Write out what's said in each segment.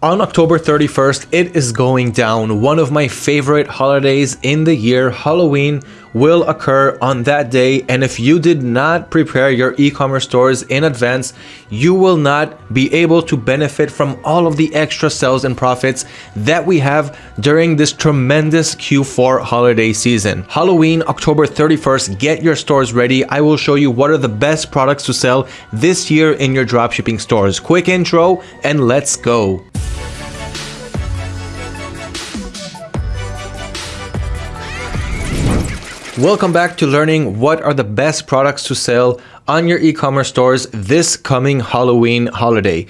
On October 31st, it is going down. One of my favorite holidays in the year, Halloween, will occur on that day. And if you did not prepare your e-commerce stores in advance, you will not be able to benefit from all of the extra sales and profits that we have during this tremendous Q4 holiday season. Halloween, October 31st, get your stores ready. I will show you what are the best products to sell this year in your dropshipping stores. Quick intro and let's go. Welcome back to learning what are the best products to sell on your e-commerce stores this coming Halloween holiday.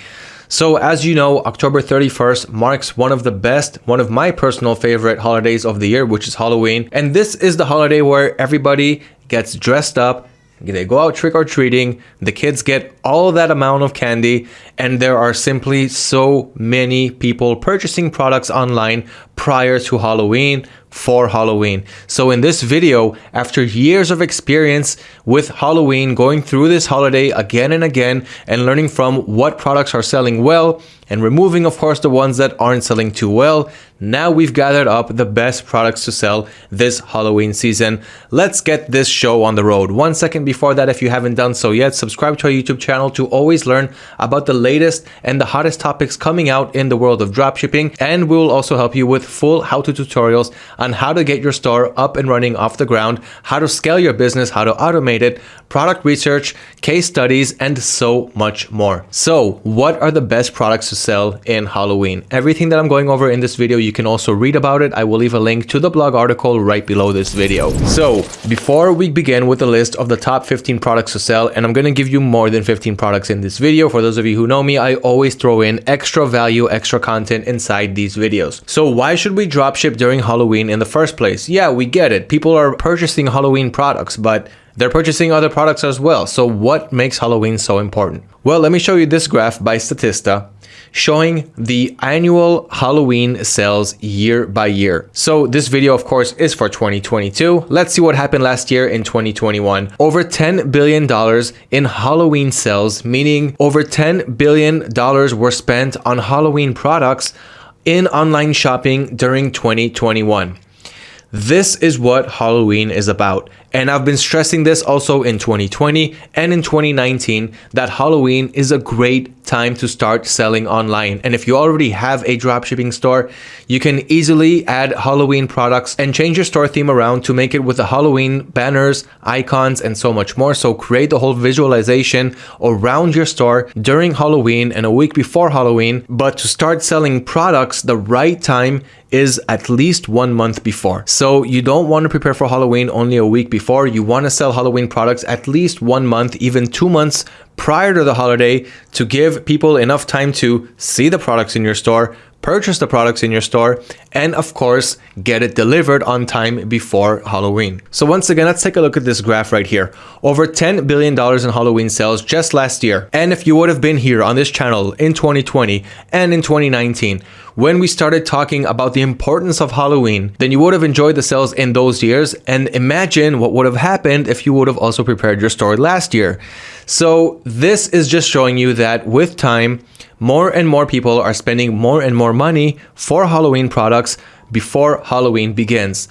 So as you know, October 31st marks one of the best, one of my personal favorite holidays of the year, which is Halloween. And this is the holiday where everybody gets dressed up, they go out trick or treating, the kids get all that amount of candy, and there are simply so many people purchasing products online prior to Halloween for Halloween. So in this video, after years of experience with Halloween, going through this holiday again and again and learning from what products are selling well and removing of course the ones that aren't selling too well, now we've gathered up the best products to sell this Halloween season. Let's get this show on the road. One second before that, if you haven't done so yet, subscribe to our YouTube channel to always learn about the latest and the hottest topics coming out in the world of dropshipping. And we will also help you with full how-to tutorials on how to get your store up and running off the ground, how to scale your business, how to automate it, product research, case studies, and so much more. So what are the best products to sell in Halloween? Everything that I'm going over in this video, you can also read about it. I will leave a link to the blog article right below this video. So before we begin with the list of the top 15 products to sell, and I'm going to give you more than 15 products in this video. For those of you who know me, I always throw in extra value, extra content inside these videos. So why should we dropship during Halloween in the first place? Yeah, we get it. People are purchasing Halloween products, but they're purchasing other products as well. So what makes Halloween so important? Well, let me show you this graph by Statista showing the annual Halloween sales year by year. So this video, of course, is for 2022. Let's see what happened last year in 2021. Over $10 billion in Halloween sales, meaning over $10 billion were spent on Halloween products in online shopping during 2021. This is what Halloween is about. And I've been stressing this also in 2020 and in 2019 that Halloween is a great time to start selling online. And if you already have a dropshipping store, you can easily add Halloween products and change your store theme around to make it with the Halloween banners, icons, and so much more. So create the whole visualization around your store during Halloween and a week before Halloween. But to start selling products, the right time is at least one month before. So you don't want to prepare for Halloween only a week before. You want to sell Halloween products at least one month, even two months prior to the holiday to give people enough time to see the products in your store, purchase the products in your store, and of course, get it delivered on time before Halloween. So once again, let's take a look at this graph right here. Over $10 billion in Halloween sales just last year. And if you would have been here on this channel in 2020 and in 2019, when we started talking about the importance of Halloween, then you would have enjoyed the sales in those years and imagine what would have happened if you would have also prepared your store last year. So this is just showing you that with time, more and more people are spending more and more money for Halloween products before Halloween begins.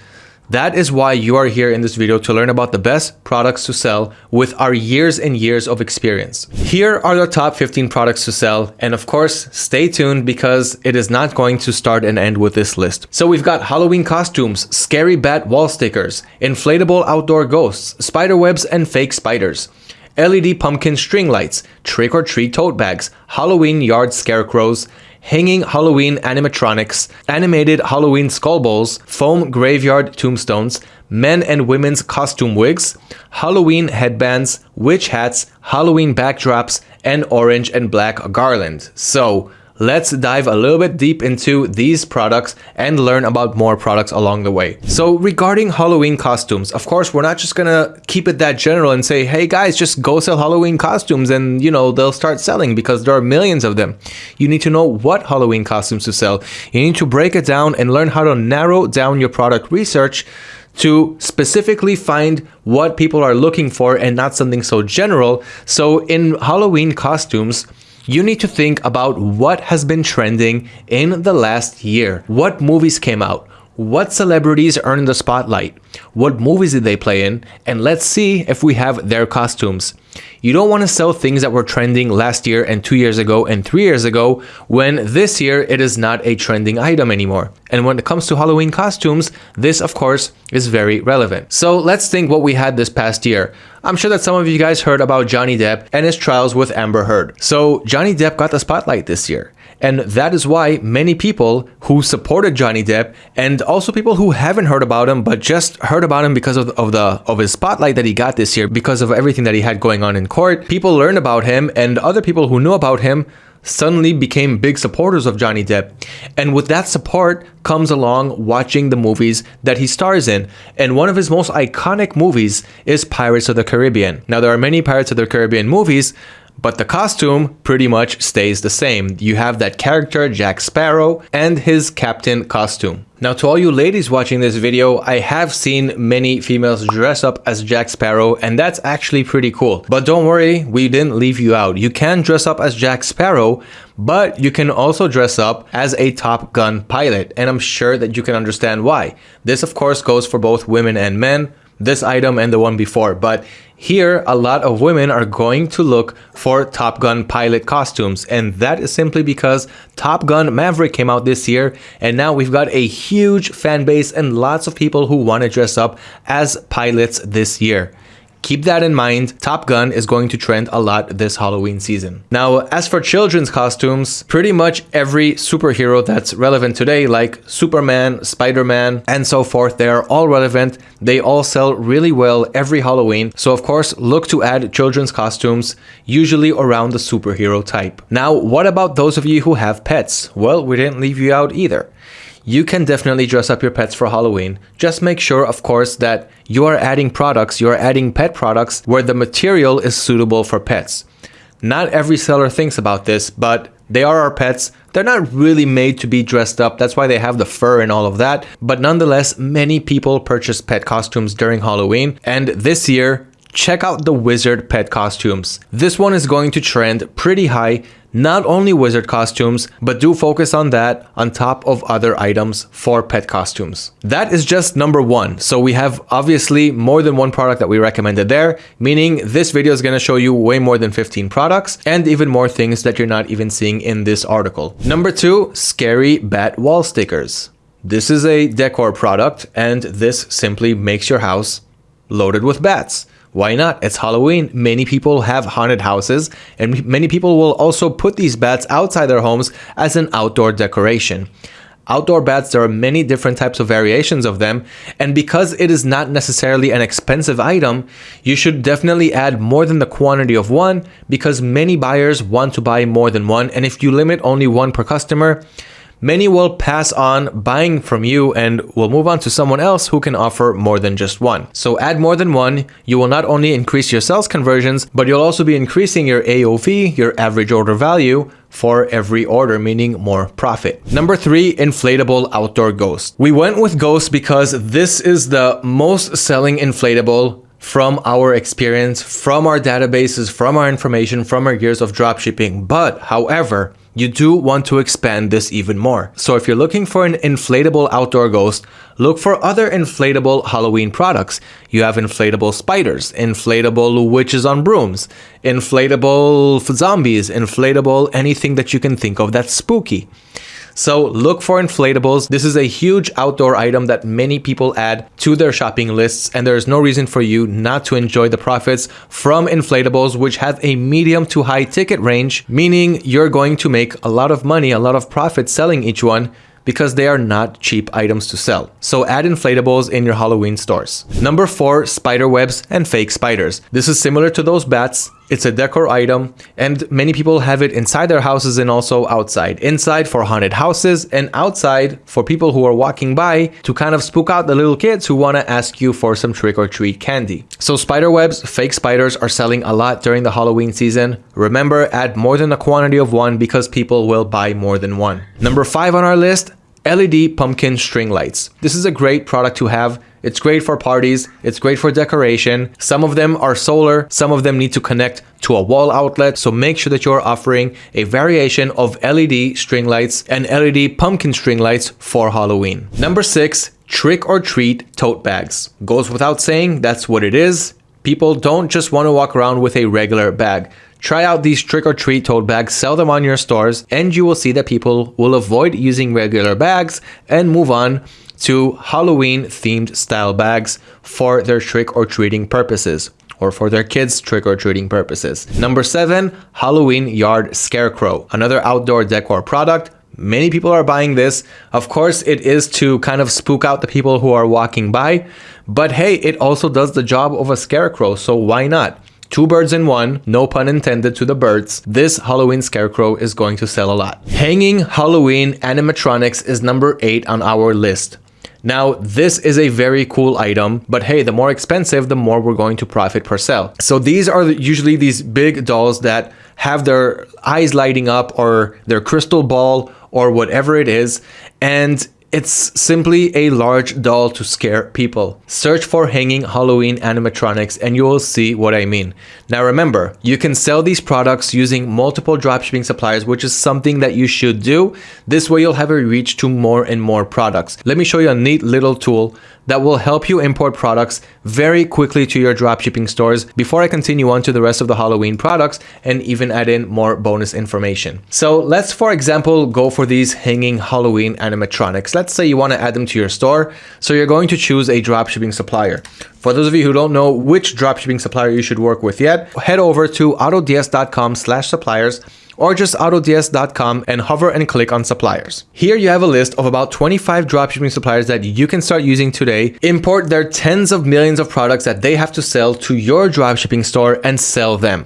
That is why you are here in this video to learn about the best products to sell with our years and years of experience. Here are the top 15 products to sell. And of course, stay tuned because it is not going to start and end with this list. So we've got Halloween costumes, scary bat wall stickers, inflatable outdoor ghosts, spider webs and fake spiders. LED pumpkin string lights, trick-or-treat tote bags, Halloween yard scarecrows, hanging Halloween animatronics, animated Halloween skull bowls, foam graveyard tombstones, men and women's costume wigs, Halloween headbands, witch hats, Halloween backdrops, and orange and black garland. So, let's dive a little bit deep into these products and learn about more products along the way. So regarding Halloween costumes, of course, we're not just gonna keep it that general and say, hey guys, just go sell Halloween costumes and you know, they'll start selling because there are millions of them. You need to know what Halloween costumes to sell. You need to break it down and learn how to narrow down your product research to specifically find what people are looking for and not something so general. So in Halloween costumes, you need to think about what has been trending in the last year. What movies came out? What celebrities earned the spotlight? What movies did they play in? And let's see if we have their costumes. You don't want to sell things that were trending last year and two years ago and three years ago when this year it is not a trending item anymore. And when it comes to Halloween costumes, this of course is very relevant. So let's think what we had this past year. I'm sure that some of you guys heard about Johnny Depp and his trials with Amber Heard. So Johnny Depp got the spotlight this year. And that is why many people who supported Johnny Depp and also people who haven't heard about him but just heard about him because of, of the of his spotlight that he got this year because of everything that he had going on in court, people learned about him and other people who knew about him suddenly became big supporters of Johnny Depp. And with that support comes along watching the movies that he stars in. And one of his most iconic movies is Pirates of the Caribbean. Now, there are many Pirates of the Caribbean movies, but the costume pretty much stays the same. You have that character, Jack Sparrow, and his captain costume. Now to all you ladies watching this video, I have seen many females dress up as Jack Sparrow and that's actually pretty cool. But don't worry, we didn't leave you out. You can dress up as Jack Sparrow, but you can also dress up as a Top Gun pilot and I'm sure that you can understand why. This of course goes for both women and men, this item and the one before, but here, a lot of women are going to look for Top Gun pilot costumes, and that is simply because Top Gun Maverick came out this year, and now we've got a huge fan base and lots of people who want to dress up as pilots this year. Keep that in mind, Top Gun is going to trend a lot this Halloween season. Now, as for children's costumes, pretty much every superhero that's relevant today, like Superman, Spider-Man, and so forth, they are all relevant. They all sell really well every Halloween. So of course, look to add children's costumes, usually around the superhero type. Now, what about those of you who have pets? Well, we didn't leave you out either you can definitely dress up your pets for Halloween. Just make sure, of course, that you are adding products, you are adding pet products where the material is suitable for pets. Not every seller thinks about this, but they are our pets. They're not really made to be dressed up. That's why they have the fur and all of that. But nonetheless, many people purchase pet costumes during Halloween. And this year, check out the wizard pet costumes. This one is going to trend pretty high not only wizard costumes, but do focus on that on top of other items for pet costumes. That is just number one. So we have obviously more than one product that we recommended there, meaning this video is going to show you way more than 15 products and even more things that you're not even seeing in this article. Number two, scary bat wall stickers. This is a decor product and this simply makes your house loaded with bats. Why not? It's Halloween. Many people have haunted houses, and many people will also put these bats outside their homes as an outdoor decoration. Outdoor bats, there are many different types of variations of them, and because it is not necessarily an expensive item, you should definitely add more than the quantity of one because many buyers want to buy more than one, and if you limit only one per customer, many will pass on buying from you and will move on to someone else who can offer more than just one. So add more than one, you will not only increase your sales conversions, but you'll also be increasing your AOV, your average order value, for every order, meaning more profit. Number three, inflatable outdoor ghost. We went with ghost because this is the most selling inflatable from our experience, from our databases, from our information, from our years of dropshipping. But however, you do want to expand this even more. So if you're looking for an inflatable outdoor ghost, look for other inflatable Halloween products. You have inflatable spiders, inflatable witches on brooms, inflatable zombies, inflatable anything that you can think of that's spooky. So look for inflatables. This is a huge outdoor item that many people add to their shopping lists and there is no reason for you not to enjoy the profits from inflatables which have a medium to high ticket range, meaning you're going to make a lot of money, a lot of profit selling each one because they are not cheap items to sell. So add inflatables in your Halloween stores. Number four, spider webs and fake spiders. This is similar to those bats. It's a decor item and many people have it inside their houses and also outside. Inside for haunted houses and outside for people who are walking by to kind of spook out the little kids who want to ask you for some trick or treat candy. So spider webs, fake spiders are selling a lot during the Halloween season. Remember, add more than a quantity of one because people will buy more than one. Number five on our list, LED pumpkin string lights. This is a great product to have It's great for parties. It's great for decoration. Some of them are solar. Some of them need to connect to a wall outlet. So make sure that you're offering a variation of LED string lights and LED pumpkin string lights for Halloween. Number six, trick or treat tote bags. Goes without saying, that's what it is. People don't just want to walk around with a regular bag. Try out these trick or treat tote bags, sell them on your stores, and you will see that people will avoid using regular bags and move on to Halloween themed style bags for their trick or treating purposes or for their kids' trick or treating purposes. Number seven, Halloween Yard Scarecrow, another outdoor decor product. Many people are buying this. Of course, it is to kind of spook out the people who are walking by, but hey, it also does the job of a scarecrow, so why not? Two birds in one, no pun intended to the birds. This Halloween scarecrow is going to sell a lot. Hanging Halloween animatronics is number eight on our list. Now, this is a very cool item, but hey, the more expensive, the more we're going to profit per sale. So these are usually these big dolls that have their eyes lighting up or their crystal ball or whatever it is. And it's simply a large doll to scare people. Search for hanging Halloween animatronics and you will see what I mean. Now remember, you can sell these products using multiple dropshipping suppliers, which is something that you should do. This way you'll have a reach to more and more products. Let me show you a neat little tool that will help you import products very quickly to your dropshipping stores before I continue on to the rest of the Halloween products and even add in more bonus information. So let's, for example, go for these hanging Halloween animatronics. Let's say you want to add them to your store. So you're going to choose a dropshipping supplier. For those of you who don't know which dropshipping supplier you should work with yet, head over to autods.com slash suppliers or just autods.com and hover and click on suppliers. Here you have a list of about 25 dropshipping suppliers that you can start using today. Import their tens of millions of products that they have to sell to your dropshipping store and sell them.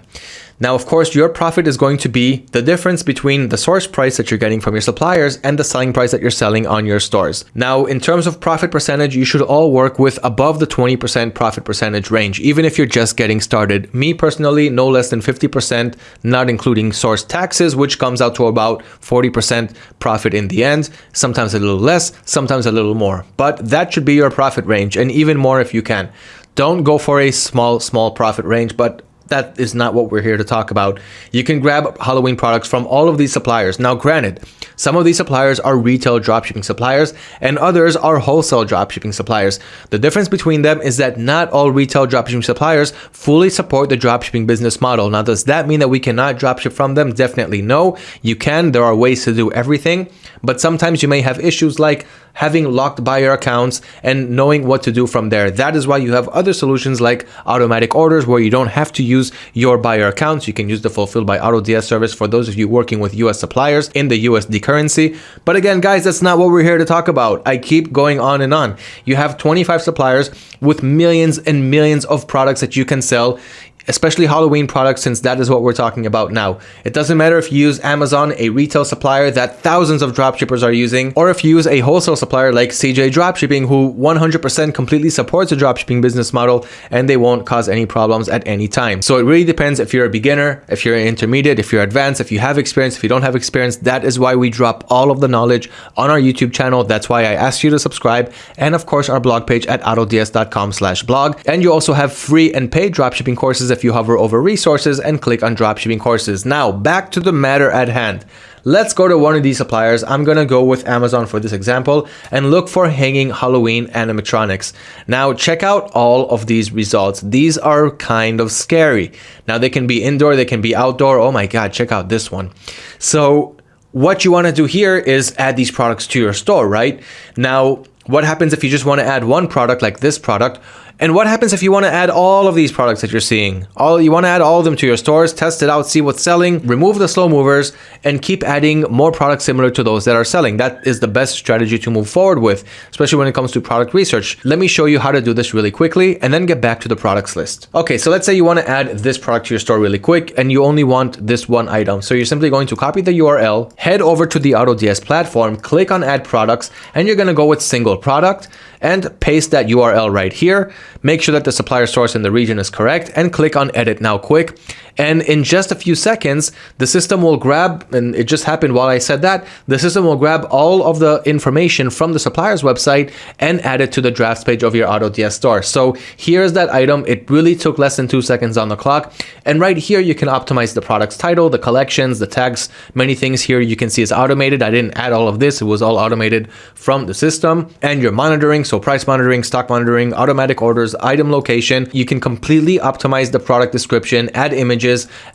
Now, of course, your profit is going to be the difference between the source price that you're getting from your suppliers and the selling price that you're selling on your stores. Now, in terms of profit percentage, you should all work with above the 20% profit percentage range, even if you're just getting started. Me personally, no less than 50%, not including source taxes, which comes out to about 40% profit in the end, sometimes a little less, sometimes a little more. But that should be your profit range and even more if you can. Don't go for a small, small profit range, but that is not what we're here to talk about. You can grab Halloween products from all of these suppliers. Now, granted, some of these suppliers are retail dropshipping suppliers and others are wholesale dropshipping suppliers. The difference between them is that not all retail dropshipping suppliers fully support the dropshipping business model. Now, does that mean that we cannot dropship from them? Definitely no. You can. There are ways to do everything, but sometimes you may have issues like having locked buyer accounts and knowing what to do from there. That is why you have other solutions like automatic orders where you don't have to use your buyer accounts. You can use the fulfilled by AutoDS service for those of you working with US suppliers in the USD currency. But again, guys, that's not what we're here to talk about. I keep going on and on. You have 25 suppliers with millions and millions of products that you can sell especially Halloween products since that is what we're talking about now. It doesn't matter if you use Amazon, a retail supplier that thousands of dropshippers are using, or if you use a wholesale supplier like CJ Dropshipping who 100% completely supports a dropshipping business model and they won't cause any problems at any time. So it really depends if you're a beginner, if you're an intermediate, if you're advanced, if you have experience, if you don't have experience, that is why we drop all of the knowledge on our YouTube channel. That's why I asked you to subscribe and of course our blog page at autods.com slash blog. And you also have free and paid dropshipping courses if you hover over resources and click on dropshipping courses. Now back to the matter at hand. Let's go to one of these suppliers. I'm gonna go with Amazon for this example and look for hanging Halloween animatronics. Now check out all of these results. These are kind of scary. Now they can be indoor, they can be outdoor. Oh my God, check out this one. So what you wanna do here is add these products to your store, right? Now, what happens if you just wanna add one product like this product and what happens if you want to add all of these products that you're seeing? All You want to add all of them to your stores, test it out, see what's selling, remove the slow movers, and keep adding more products similar to those that are selling. That is the best strategy to move forward with, especially when it comes to product research. Let me show you how to do this really quickly and then get back to the products list. Okay, so let's say you want to add this product to your store really quick and you only want this one item. So you're simply going to copy the URL, head over to the AutoDS platform, click on add products, and you're going to go with single product and paste that URL right here. Make sure that the supplier source in the region is correct and click on edit now quick. And in just a few seconds, the system will grab, and it just happened while I said that, the system will grab all of the information from the supplier's website and add it to the drafts page of your AutoDS store. So here's that item. It really took less than two seconds on the clock. And right here, you can optimize the product's title, the collections, the tags, many things here you can see is automated. I didn't add all of this. It was all automated from the system and your monitoring. So price monitoring, stock monitoring, automatic orders, item location. You can completely optimize the product description, add images,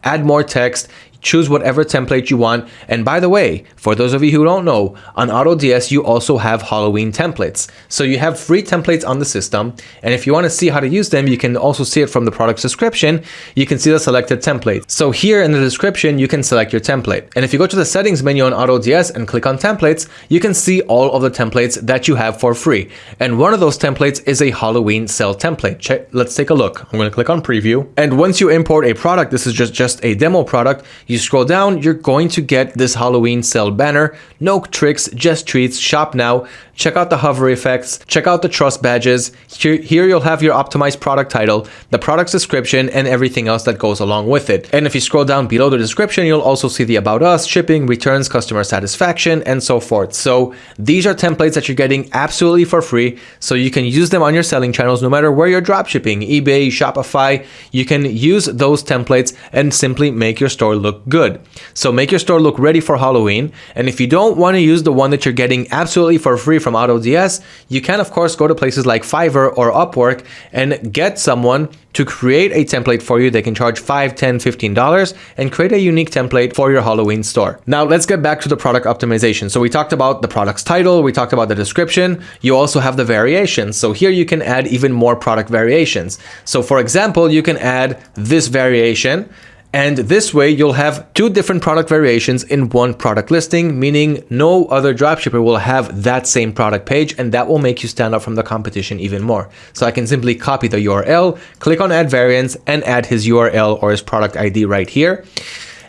add more text choose whatever template you want. And by the way, for those of you who don't know, on AutoDS, you also have Halloween templates. So you have free templates on the system. And if you want to see how to use them, you can also see it from the product description. You can see the selected template. So here in the description, you can select your template. And if you go to the settings menu on AutoDS and click on templates, you can see all of the templates that you have for free. And one of those templates is a Halloween sale template. Check, let's take a look. I'm going to click on preview. And once you import a product, this is just, just a demo product, you scroll down, you're going to get this Halloween sale banner. No tricks, just treats, shop now. Check out the hover effects, check out the trust badges. Here, here you'll have your optimized product title, the product's description, and everything else that goes along with it. And if you scroll down below the description, you'll also see the about us, shipping, returns, customer satisfaction, and so forth. So these are templates that you're getting absolutely for free. So you can use them on your selling channels, no matter where you're dropshipping, eBay, Shopify, you can use those templates and simply make your store look good. So make your store look ready for Halloween. And if you don't want to use the one that you're getting absolutely for free from AutoDS, you can of course go to places like Fiverr or Upwork and get someone to create a template for you. They can charge $5, $10, $15 and create a unique template for your Halloween store. Now let's get back to the product optimization. So we talked about the product's title, we talked about the description, you also have the variations. So here you can add even more product variations. So for example, you can add this variation and this way you'll have two different product variations in one product listing, meaning no other dropshipper will have that same product page and that will make you stand out from the competition even more. So I can simply copy the URL, click on add variants and add his URL or his product ID right here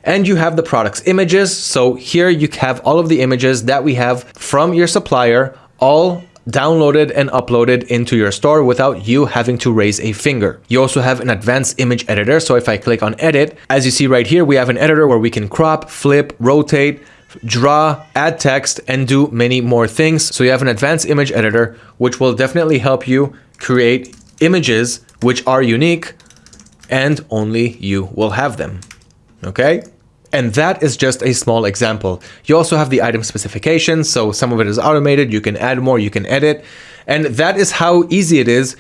and you have the product's images. So here you have all of the images that we have from your supplier all downloaded and uploaded into your store without you having to raise a finger. You also have an advanced image editor. So if I click on edit, as you see right here, we have an editor where we can crop, flip, rotate, draw, add text, and do many more things. So you have an advanced image editor, which will definitely help you create images which are unique and only you will have them. Okay? And that is just a small example. You also have the item specifications, so some of it is automated, you can add more, you can edit. And that is how easy it is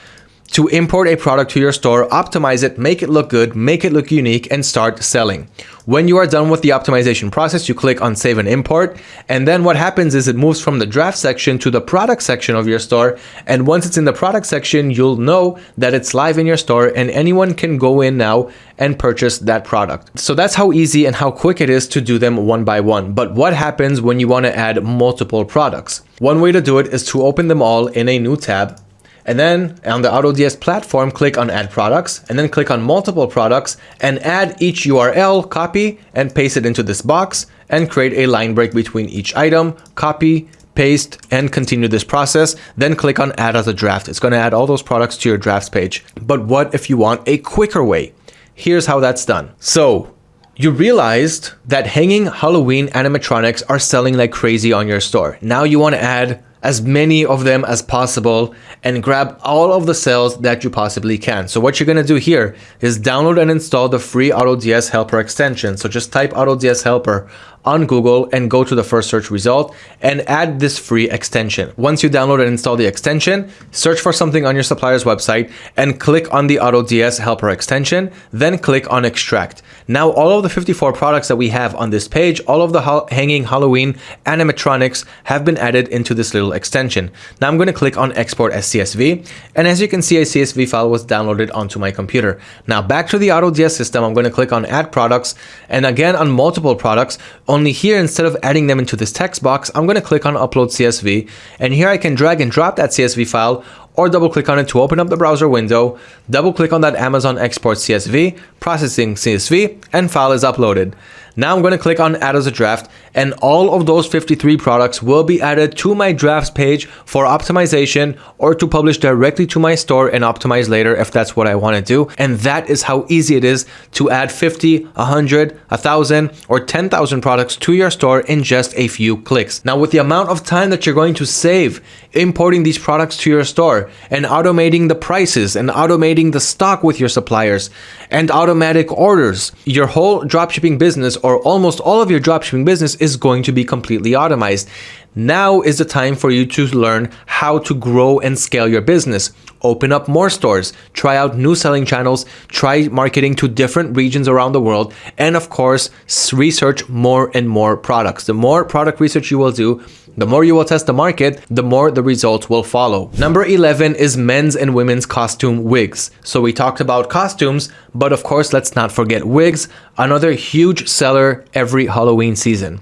to import a product to your store, optimize it, make it look good, make it look unique, and start selling. When you are done with the optimization process, you click on save and import. And then what happens is it moves from the draft section to the product section of your store. And once it's in the product section, you'll know that it's live in your store and anyone can go in now and purchase that product. So that's how easy and how quick it is to do them one by one. But what happens when you want to add multiple products? One way to do it is to open them all in a new tab and then on the AutoDS platform, click on add products and then click on multiple products and add each URL, copy and paste it into this box and create a line break between each item, copy, paste, and continue this process. Then click on add as a draft. It's going to add all those products to your drafts page. But what if you want a quicker way? Here's how that's done. So you realized that hanging Halloween animatronics are selling like crazy on your store. Now you want to add as many of them as possible and grab all of the cells that you possibly can. So what you're going to do here is download and install the free AutoDS Helper extension. So just type AutoDS Helper on Google and go to the first search result and add this free extension. Once you download and install the extension, search for something on your supplier's website and click on the AutoDS Helper extension, then click on extract. Now all of the 54 products that we have on this page, all of the hanging Halloween animatronics have been added into this little extension. Now I'm going to click on export as CSV and as you can see a CSV file was downloaded onto my computer. Now back to the AutoDS system, I'm going to click on add products and again on multiple products only here, instead of adding them into this text box, I'm going to click on upload CSV. And here I can drag and drop that CSV file or double click on it to open up the browser window, double click on that Amazon export CSV, processing CSV, and file is uploaded. Now I'm going to click on add as a draft and all of those 53 products will be added to my drafts page for optimization or to publish directly to my store and optimize later if that's what I want to do. And that is how easy it is to add 50, 100, 1000 or 10,000 products to your store in just a few clicks. Now with the amount of time that you're going to save importing these products to your store and automating the prices and automating the stock with your suppliers and automatic orders, your whole dropshipping business or almost all of your dropshipping business is going to be completely automized. Now is the time for you to learn how to grow and scale your business. Open up more stores, try out new selling channels, try marketing to different regions around the world, and of course, research more and more products. The more product research you will do, the more you will test the market, the more the results will follow. Number 11 is men's and women's costume wigs. So we talked about costumes, but of course, let's not forget wigs, another huge seller every Halloween season.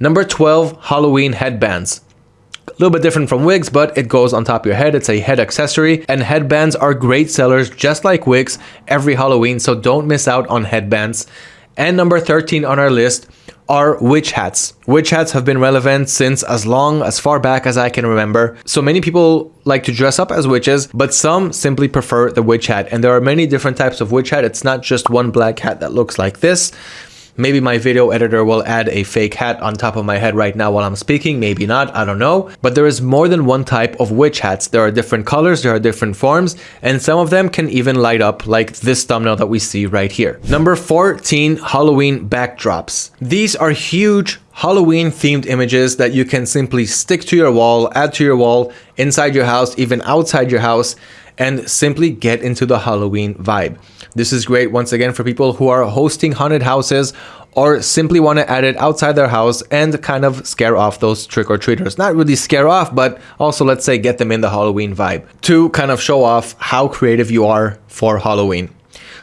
Number 12, Halloween headbands. A little bit different from wigs, but it goes on top of your head. It's a head accessory and headbands are great sellers just like wigs every Halloween. So don't miss out on headbands. And number 13 on our list are witch hats. Witch hats have been relevant since as long as far back as I can remember. So many people like to dress up as witches, but some simply prefer the witch hat. And there are many different types of witch hat. It's not just one black hat that looks like this. Maybe my video editor will add a fake hat on top of my head right now while I'm speaking, maybe not, I don't know. But there is more than one type of witch hats. There are different colors, there are different forms, and some of them can even light up like this thumbnail that we see right here. Number 14, Halloween backdrops. These are huge Halloween themed images that you can simply stick to your wall, add to your wall, inside your house, even outside your house, and simply get into the Halloween vibe. This is great once again for people who are hosting haunted houses or simply want to add it outside their house and kind of scare off those trick-or-treaters. Not really scare off, but also let's say get them in the Halloween vibe to kind of show off how creative you are for Halloween.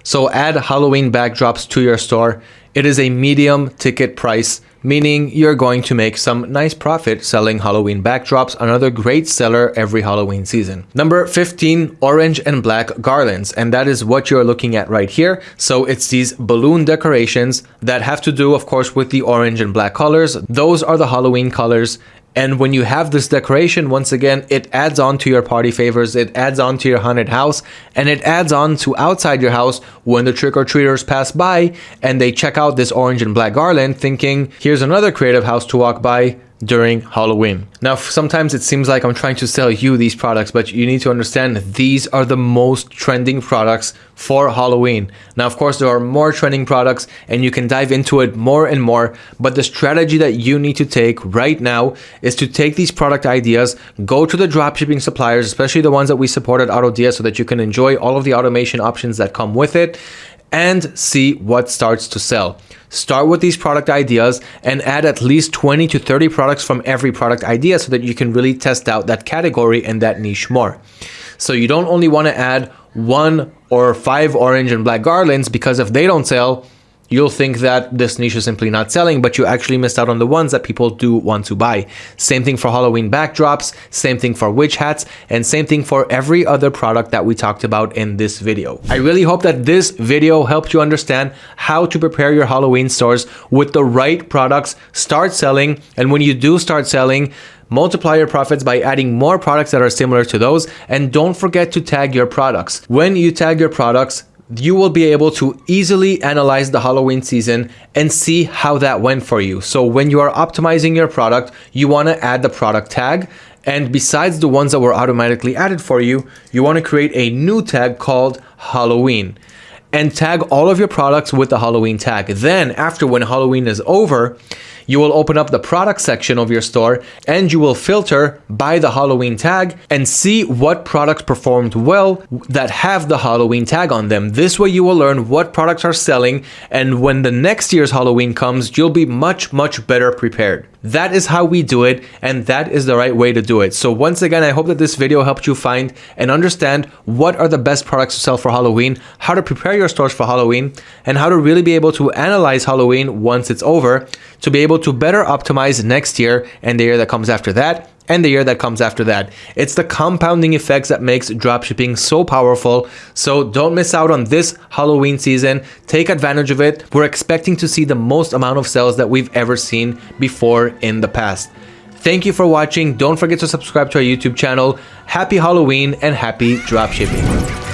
So add Halloween backdrops to your store. It is a medium ticket price meaning you're going to make some nice profit selling Halloween backdrops, another great seller every Halloween season. Number 15, orange and black garlands, and that is what you're looking at right here. So it's these balloon decorations that have to do, of course, with the orange and black colors. Those are the Halloween colors, and when you have this decoration, once again, it adds on to your party favors, it adds on to your haunted house, and it adds on to outside your house when the trick-or-treaters pass by and they check out this orange and black garland thinking, here's another creative house to walk by, during Halloween. Now, sometimes it seems like I'm trying to sell you these products, but you need to understand these are the most trending products for Halloween. Now, of course, there are more trending products and you can dive into it more and more, but the strategy that you need to take right now is to take these product ideas, go to the dropshipping suppliers, especially the ones that we support at AutoDS so that you can enjoy all of the automation options that come with it and see what starts to sell. Start with these product ideas and add at least 20 to 30 products from every product idea so that you can really test out that category and that niche more. So you don't only want to add one or five orange and black garlands because if they don't sell, you'll think that this niche is simply not selling, but you actually missed out on the ones that people do want to buy. Same thing for Halloween backdrops, same thing for witch hats, and same thing for every other product that we talked about in this video. I really hope that this video helped you understand how to prepare your Halloween stores with the right products, start selling, and when you do start selling, multiply your profits by adding more products that are similar to those and don't forget to tag your products. When you tag your products, you will be able to easily analyze the Halloween season and see how that went for you. So when you are optimizing your product, you want to add the product tag. And besides the ones that were automatically added for you, you want to create a new tag called Halloween and tag all of your products with the Halloween tag. Then after when Halloween is over, you will open up the product section of your store and you will filter by the Halloween tag and see what products performed well that have the Halloween tag on them. This way you will learn what products are selling and when the next year's Halloween comes, you'll be much, much better prepared. That is how we do it and that is the right way to do it. So once again, I hope that this video helped you find and understand what are the best products to sell for Halloween, how to prepare your stores for Halloween, and how to really be able to analyze Halloween once it's over to be able to better optimize next year and the year that comes after that and the year that comes after that. It's the compounding effects that makes dropshipping so powerful. So don't miss out on this Halloween season. Take advantage of it. We're expecting to see the most amount of sales that we've ever seen before in the past. Thank you for watching. Don't forget to subscribe to our YouTube channel. Happy Halloween and happy dropshipping.